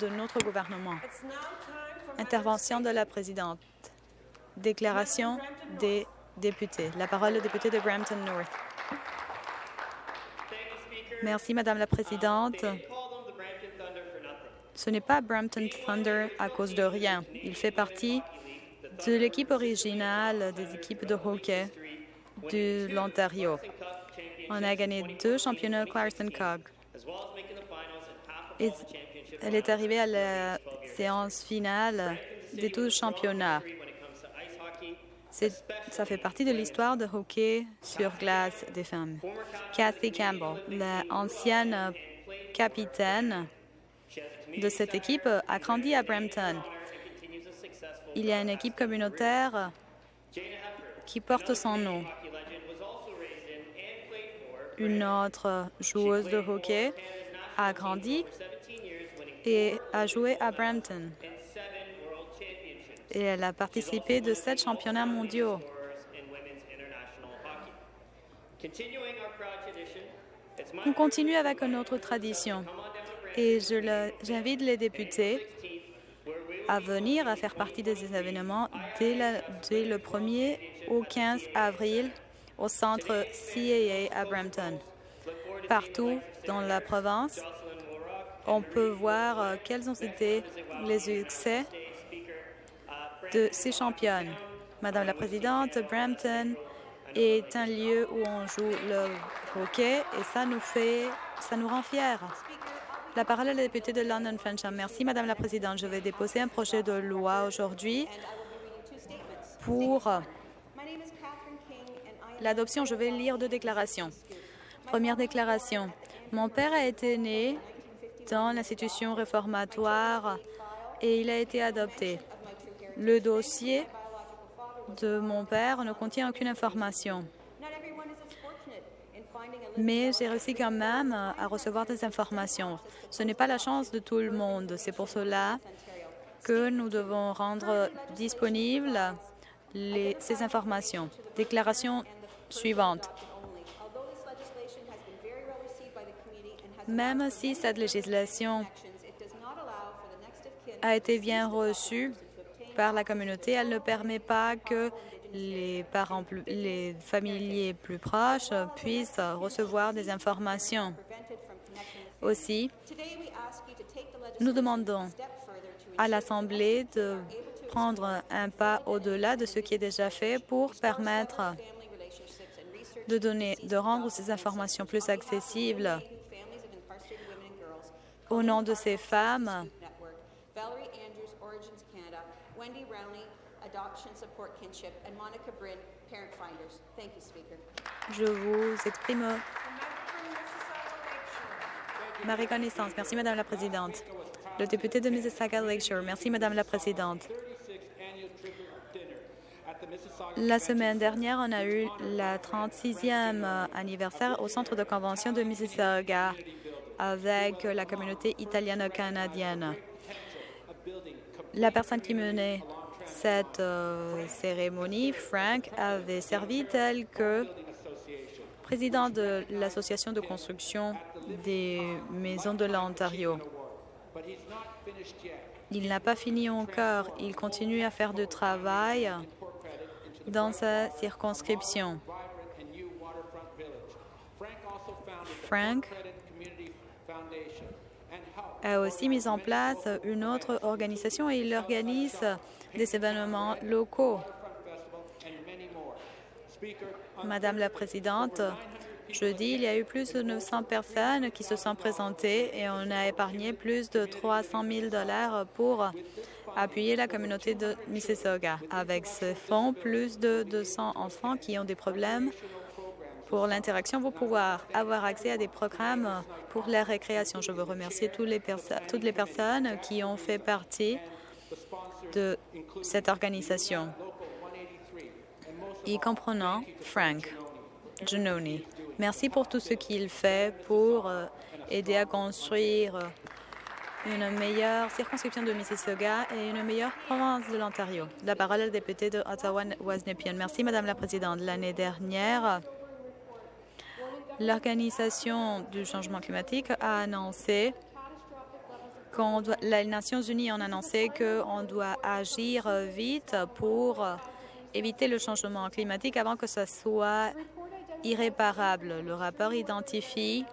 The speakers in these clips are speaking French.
de notre gouvernement. Intervention de la présidente. Déclaration des députés. La parole au député de Brampton North. Merci, Madame la Présidente. Ce n'est pas Brampton Thunder à cause de rien. Il fait partie de l'équipe originale des équipes de hockey de l'Ontario. On a gagné deux championnats Clarkson Cog. Elle est arrivée à la séance finale des 12 championnats. Ça fait partie de l'histoire de hockey sur glace des femmes. Kathy Campbell, l'ancienne capitaine de cette équipe, a grandi à Brampton. Il y a une équipe communautaire qui porte son nom. Une autre joueuse de hockey a grandi et a joué à Brampton et elle a participé de sept championnats mondiaux. On continue avec notre tradition et j'invite les députés à venir à faire partie des événements dès, dès le 1er au 15 avril au centre CAA à Brampton. Partout dans la province, on peut voir euh, quels ont été les succès de ces championnes. Madame la Présidente, Brampton est un lieu où on joue le hockey et ça nous fait, ça nous rend fiers. La parole est à la députée de London Frencham. Merci, Madame la Présidente. Je vais déposer un projet de loi aujourd'hui pour l'adoption. Je vais lire deux déclarations. Première déclaration. Mon père a été né dans l'institution réformatoire et il a été adopté. Le dossier de mon père ne contient aucune information. Mais j'ai réussi quand même à recevoir des informations. Ce n'est pas la chance de tout le monde. C'est pour cela que nous devons rendre disponibles ces informations. Déclaration suivante. Même si cette législation a été bien reçue par la communauté. Elle ne permet pas que les parents, les familiers plus proches puissent recevoir des informations. Aussi, nous demandons à l'Assemblée de prendre un pas au-delà de ce qui est déjà fait pour permettre de donner, de rendre ces informations plus accessibles au nom de ces femmes Wendy Rowney, Adoption Support Kinship, and Monica Brin, Parent Finders. Thank you, Speaker. Je vous exprime ma reconnaissance. Merci, Madame la Présidente. Le député de Mississauga Lakeshore. Merci, Madame la Présidente. La semaine dernière, on a eu la 36e anniversaire au centre de convention de Mississauga avec la communauté italiano-canadienne. La personne qui menait cette euh, cérémonie, Frank, avait servi tel que président de l'Association de construction des maisons de l'Ontario. Il n'a pas fini encore. Il continue à faire du travail dans sa circonscription. Frank a aussi mis en place une autre organisation et il organise des événements locaux. Madame la Présidente, jeudi, il y a eu plus de 900 personnes qui se sont présentées et on a épargné plus de 300 000 dollars pour appuyer la communauté de Mississauga. Avec ce fonds, plus de 200 enfants qui ont des problèmes pour l'interaction vont pouvoir avoir accès à des programmes pour la récréation. Je veux remercier toutes les, personnes qui ont fait partie de cette organisation, y comprenant Frank Giannoni. Merci pour tout ce qu'il fait pour euh, aider à construire une meilleure circonscription de Mississauga et une meilleure province de l'Ontario. La parole est au député de Ottawa-Wasnepian. Merci, Madame la Présidente. L'année dernière, L'Organisation du changement climatique a annoncé les Nations unies ont annoncé qu'on doit agir vite pour éviter le changement climatique avant que ce soit irréparable. Le rapport identifie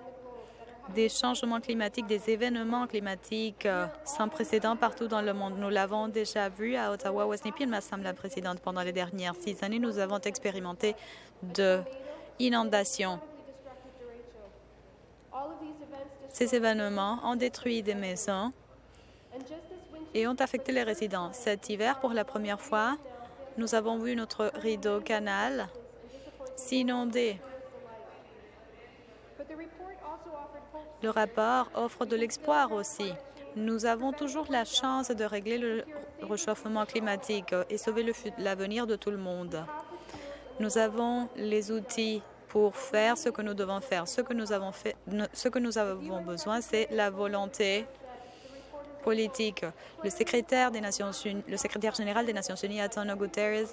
des changements climatiques, des événements climatiques sans précédent partout dans le monde. Nous l'avons déjà vu à Ottawa, Westnipie, Madame la Présidente. Pendant les dernières six années, nous avons expérimenté de inondations. Ces événements ont détruit des maisons et ont affecté les résidents. Cet hiver, pour la première fois, nous avons vu notre rideau canal s'inonder. Le rapport offre de l'espoir aussi. Nous avons toujours la chance de régler le réchauffement climatique et sauver l'avenir de tout le monde. Nous avons les outils pour faire ce que nous devons faire. Ce que nous avons, fait, ce que nous avons besoin, c'est la volonté politique. Le secrétaire, général des Nations Unies, Antonio Guterres,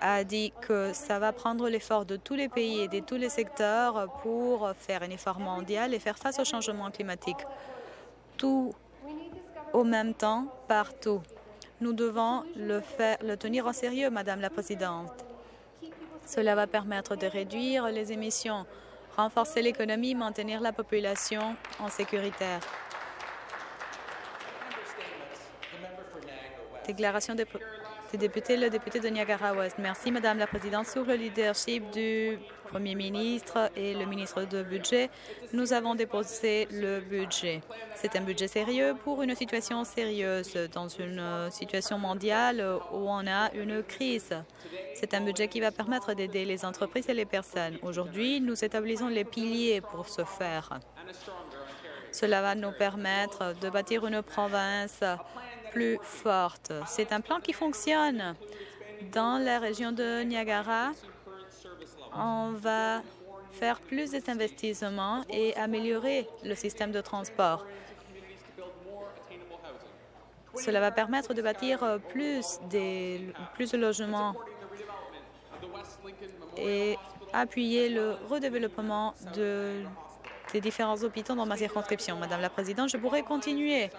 a dit que ça va prendre l'effort de tous les pays et de tous les secteurs pour faire un effort mondial et faire face au changement climatique. Tout au même temps, partout. Nous devons le, le tenir en sérieux, Madame la Présidente. Cela va permettre de réduire les émissions, renforcer l'économie, maintenir la population en sécuritaire. Déclaration député, le député de Niagara-Ouest. Merci, Madame la Présidente. Sous le leadership du Premier ministre et le ministre de Budget, nous avons déposé le budget. C'est un budget sérieux pour une situation sérieuse, dans une situation mondiale où on a une crise. C'est un budget qui va permettre d'aider les entreprises et les personnes. Aujourd'hui, nous établissons les piliers pour ce faire. Cela va nous permettre de bâtir une province C'est un plan qui fonctionne. Dans la région de Niagara, on va faire plus d'investissements et améliorer le système de transport. Cela va permettre de bâtir plus, de logements et appuyer le redéveloppement de, des différents hôpitaux dans ma circonscription. Madame la Présidente, je pourrais continuer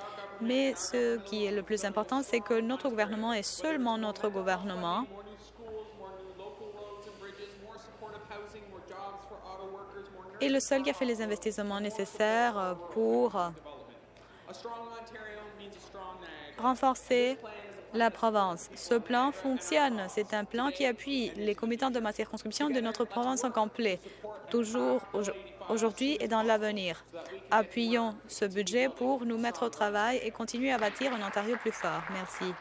mais ce qui est le plus important, c'est que notre gouvernement est seulement notre gouvernement. Et le seul qui a fait les investissements nécessaires pour renforcer la province. Ce plan fonctionne. C'est un plan qui appuie les commettants de ma circonscription de notre province en complet, toujours aujourd'hui et dans l'avenir. Appuyons ce budget pour nous mettre au travail et continuer à bâtir un Ontario plus fort. Merci.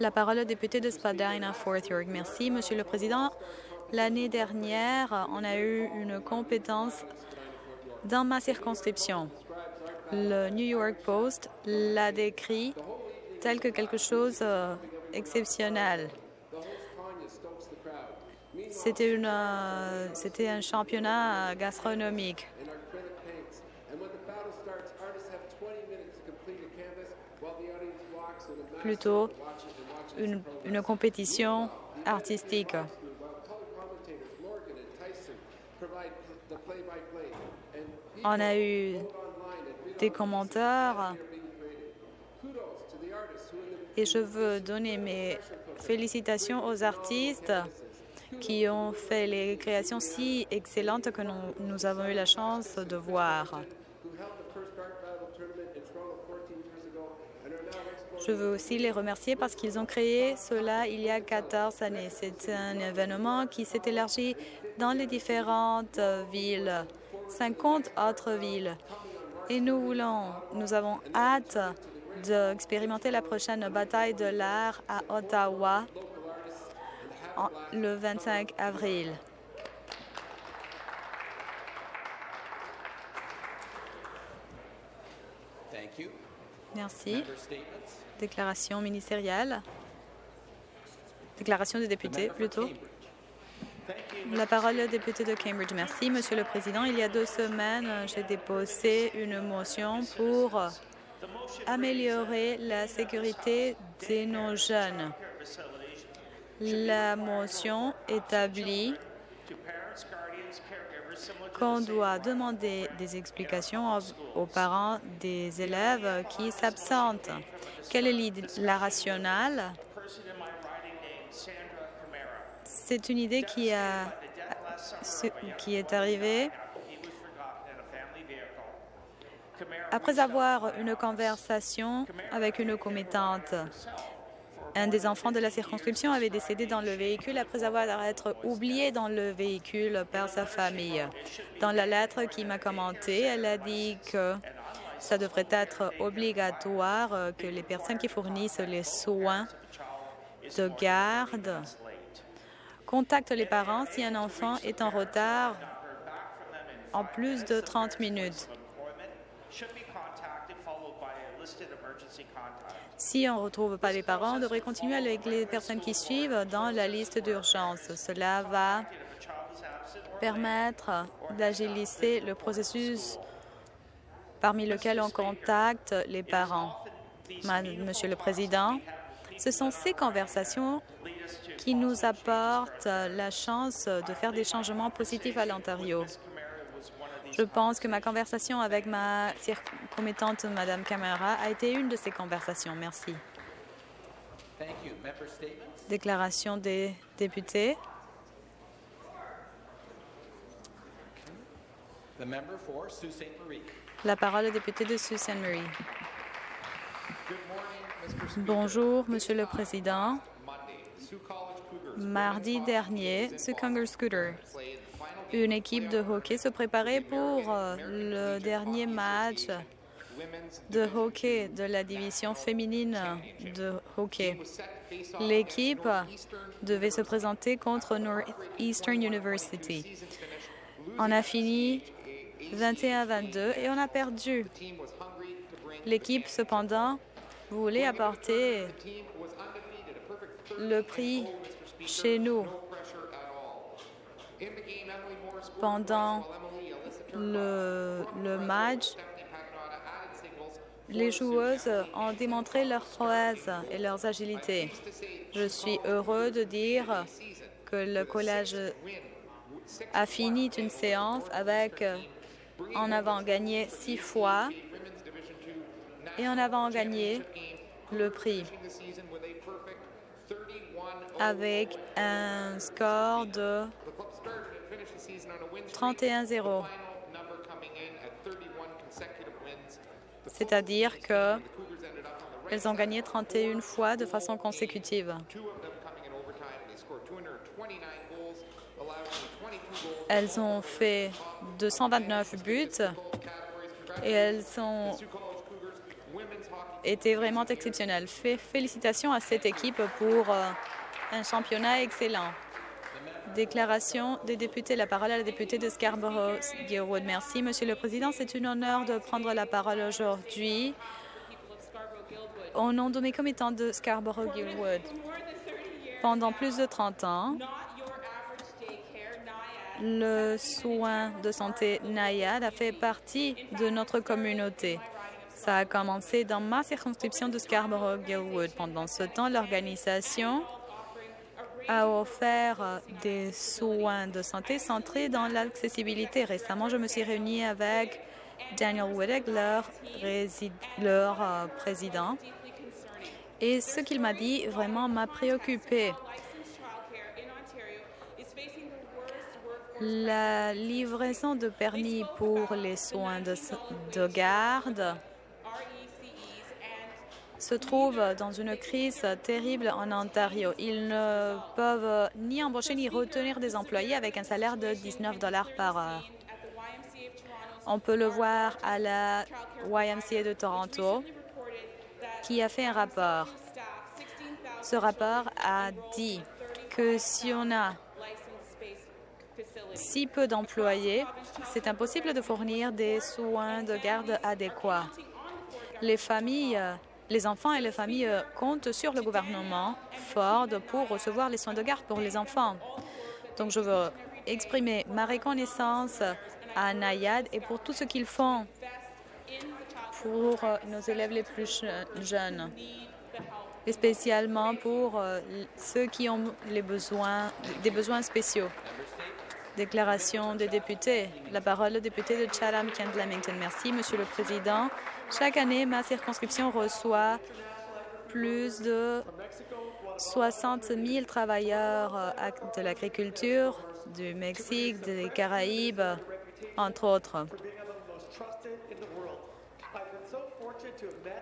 La parole au député de Spadina-Fort York. Merci, Monsieur le Président. L'année dernière, on a eu une compétence dans ma circonscription. Le New York Post l'a décrit tel que quelque chose d'exceptionnel. Euh, c'était euh, un championnat gastronomique. Plutôt une, une compétition artistique. On a eu des commentaires et je veux donner mes félicitations aux artistes qui ont fait les créations si excellentes que nous, avons eu la chance de voir. Je veux aussi les remercier parce qu'ils ont créé cela il y a 14 années. C'est un événement qui s'est élargi dans les différentes villes, 50 autres villes. Et nous voulons, nous avons hâte d'expérimenter la prochaine bataille de l'art à Ottawa le 25 avril. Merci. Déclaration ministérielle. Déclaration des députés, plutôt. La parole au député de Cambridge. Merci, Monsieur le Président. Il y a deux semaines, j'ai déposé une motion pour améliorer la sécurité de nos jeunes. La motion établit qu'on doit demander des explications aux parents des élèves qui s'absentent. Quelle est la rationale? C'est une idée qui, a, qui est arrivée après avoir une conversation avec une commettante. Un des enfants de la circonscription avait décédé dans le véhicule après avoir été oublié dans le véhicule par sa famille. Dans la lettre qui m'a commentée, elle a dit que ça devrait être obligatoire que les personnes qui fournissent les soins de garde contactent les parents si un enfant est en retard en plus de 30 minutes. Si on ne retrouve pas les parents, on devrait continuer avec les personnes qui suivent dans la liste d'urgence. Cela va permettre d'agiliser le processus parmi lequel on contacte les parents. Monsieur le Président, ce sont ces conversations qui nous apportent la chance de faire des changements positifs à l'Ontario. Je pense que ma conversation avec ma commettante, Mme Camara, a été une de ces conversations. Merci. Déclaration des députés. La parole est député de Sault Ste. Marie. Bonjour, Monsieur le Président. Mardi dernier, Sioux Conger Scooter une équipe de hockey se préparait pour euh, le dernier match de hockey de la division féminine de hockey. L'équipe devait se présenter contre Northeastern University. On a fini 21-22 et on a perdu. L'équipe, cependant, voulait apporter le prix chez nous pendant le, match, les joueuses ont démontré leur prouesse et leur agilité. Je suis heureux de dire que le collège a fini une séance avec en avant gagné six fois et en avant gagné le prix avec un score de 31-0. C'est-à-dire qu'elles ont gagné 31 fois de façon consécutive. Elles ont fait 229 buts et elles ont été vraiment exceptionnelles. Félicitations à cette équipe pour euh, un championnat excellent. Déclaration des députés. La parole à la députée de Scarborough-Gilwood. Merci, Monsieur le Président. C'est un honneur de prendre la parole aujourd'hui au nom de mes commettants de Scarborough-Gilwood. Pendant plus de 30 ans, le soin de santé NAYAD a fait partie de notre communauté. Ça a commencé dans ma circonscription de Scarborough-Gilwood. Pendant ce temps, l'organisation a offert des soins de santé centrés dans l'accessibilité. Récemment, je me suis réunie avec Daniel Wittig, leur, leur euh, président, et ce qu'il m'a dit vraiment m'a préoccupé. La livraison de permis pour les soins de, de garde se trouvent dans une crise terrible en Ontario. Ils ne peuvent ni embaucher ni retenir des employés avec un salaire de 19 dollars par heure. On peut le voir à la YMCA de Toronto, qui a fait un rapport. Ce rapport a dit que si on a si peu d'employés, c'est impossible de fournir des soins de garde adéquats. Les familles les enfants et les familles euh, comptent sur le gouvernement Ford pour recevoir les soins de garde pour les enfants. Donc, je veux exprimer ma reconnaissance à Nayad et pour tout ce qu'ils font pour euh, nos élèves les plus jeunes, et spécialement pour euh, ceux qui ont les besoins, des besoins spéciaux. Déclaration des députés. La parole au député de Chatham-Kent-Lamington. Merci, Monsieur le Président. Chaque année, ma circonscription reçoit plus de 60 000 travailleurs euh, de l'agriculture du Mexique, des Caraïbes, entre autres.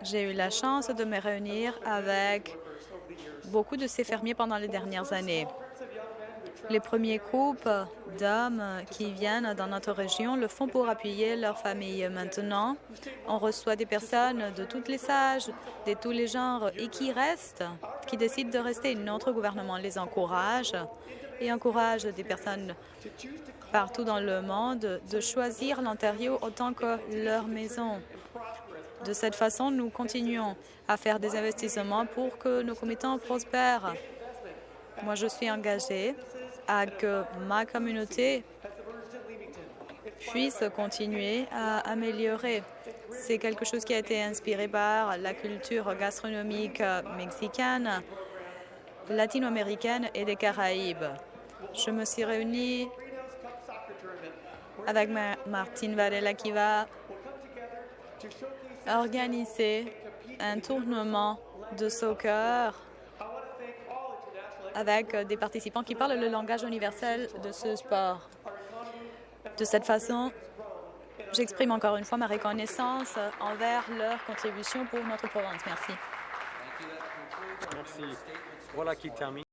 J'ai eu la chance de me réunir avec beaucoup de ces fermiers pendant les dernières années. Les premiers groupes d'hommes qui viennent dans notre région le font pour appuyer leurs familles. Maintenant, on reçoit des personnes de tous les âges, de tous les genres et qui restent, qui décident de rester. Notre gouvernement les encourage et encourage des personnes partout dans le monde de choisir l'Ontario autant que leur maison. De cette façon, nous continuons à faire des investissements pour que nos commettants prospèrent. Moi, je suis engagée à que ma communauté puisse continuer à améliorer. C'est quelque chose qui a été inspiré par la culture gastronomique mexicaine, latino-américaine et des Caraïbes. Je me suis réunie avec Martine Varela qui va organiser un tournement de soccer avec des participants qui parlent le langage universel de ce sport. De cette façon, j'exprime encore une fois ma reconnaissance envers leur contribution pour notre province. Merci. Merci. Voilà qui termine.